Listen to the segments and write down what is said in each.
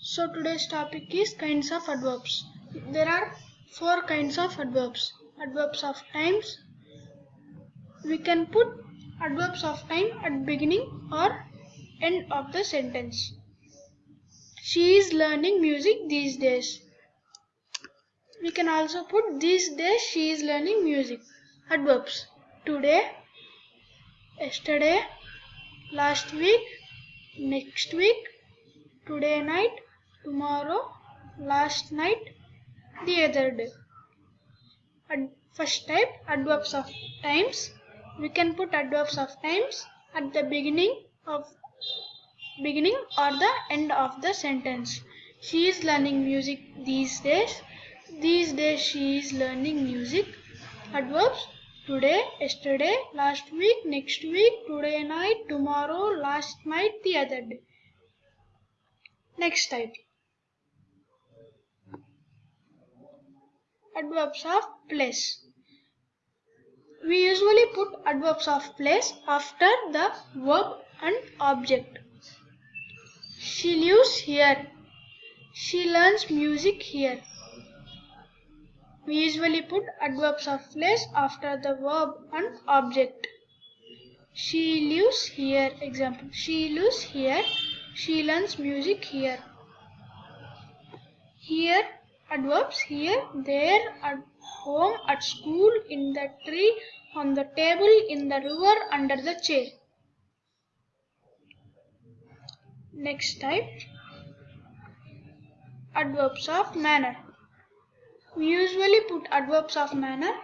So today's topic is kinds of adverbs. There are four kinds of adverbs. Adverbs of times. We can put adverbs of time at beginning or end of the sentence. She is learning music these days. We can also put these days she is learning music. Adverbs. Today, yesterday, last week, next week, today night, tomorrow, last night, the other day. Ad- first type adverbs of times. We can put adverbs of times at the beginning of beginning or the end of the sentence. She is learning music these days. These days she is learning music. Adverbs today, yesterday, last week, next week, today night, tomorrow, last night, the other day. Next type. Adverbs of place. We usually put adverbs of place after the verb and object. She lives here. She learns music here. We usually put adverbs of place after the verb and object. She lives here. Example. She lives here. She learns music here. Here adverbs here, there, at home, at school, in the tree, on the table, in the river, under the chair. Next type adverbs of manner. We usually put adverbs of manner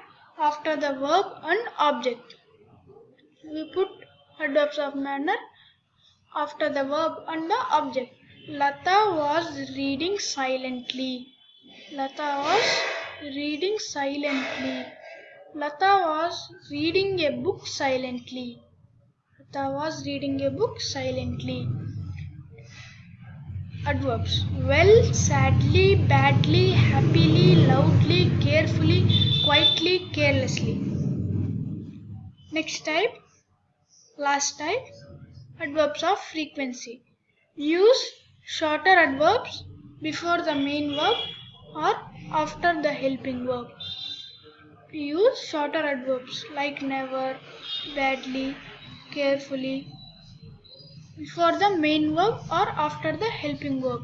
after the verb and object. We put adverbs of manner after the verb and the object. Lata was reading silently. Lata was reading silently. Lata was reading a book silently. Lata was reading a book silently. Adverbs well, sadly, badly, happily, loudly, carefully, quietly, carelessly. Next type, last type, adverbs of frequency. Use shorter adverbs before the main verb or after the helping verb. Use shorter adverbs like never, badly, carefully, before the main verb or after the helping verb.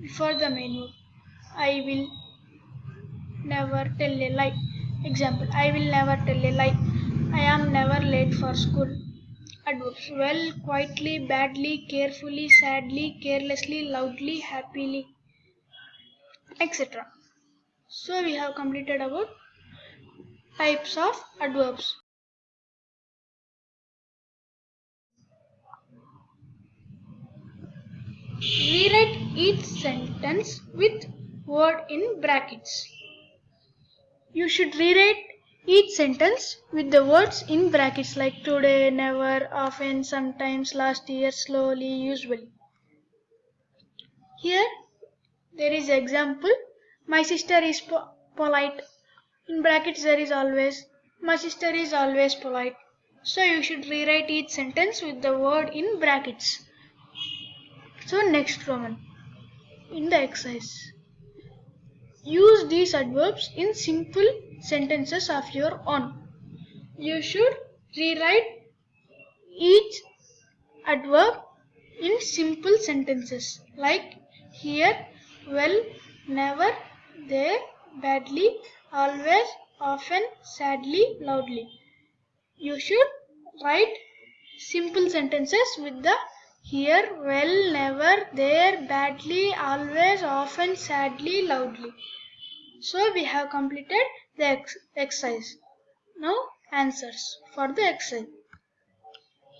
Before the main verb. I will never tell a lie. Example I will never tell a lie. I am never late for school. Well, quietly, badly, carefully, sadly, carelessly, loudly, happily, etc. So we have completed about types of adverbs. Rewrite each sentence with word in brackets. You should rewrite each sentence with the words in brackets like today, never, often, sometimes, last year, slowly, usually. Here there is example. My sister is po- polite. In brackets there is always. My sister is always polite. So you should rewrite each sentence with the word in brackets. So next Roman. In the exercise. Use these adverbs in simple sentences of your own. You should rewrite each adverb in simple sentences like here, well, never, there, badly, always, often, sadly, loudly. You should write simple sentences with the here, well, never, there, badly, always, often, sadly, loudly. So we have completed the ex- exercise. Now answers for the exercise.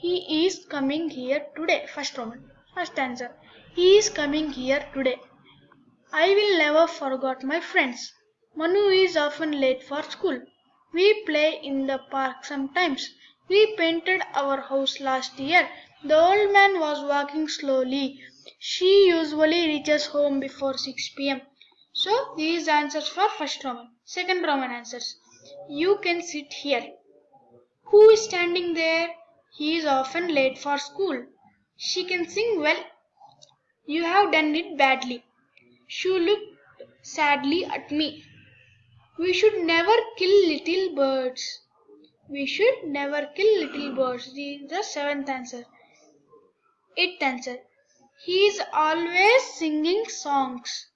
He is coming here today. First Roman. First answer. He is coming here today. I will never forget my friends. Manu is often late for school. We play in the park sometimes. We painted our house last year. The old man was walking slowly. She usually reaches home before 6 pm. So these answers for first Roman. Second Roman answers. You can sit here. Who is standing there? He is often late for school. She can sing well. You have done it badly. She looked sadly at me. We should never kill little birds. We should never kill little birds. The seventh answer. Eighth answer. He is always singing songs.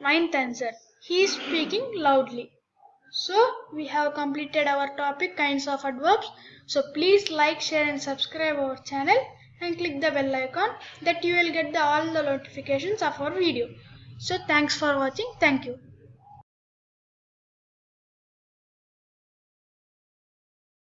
Ninth answer. He is speaking loudly. So we have completed our topic kinds of adverbs. So please like, share and subscribe our channel and click the bell icon that you will get the, all the notifications of our video. So thanks for watching. Thank you.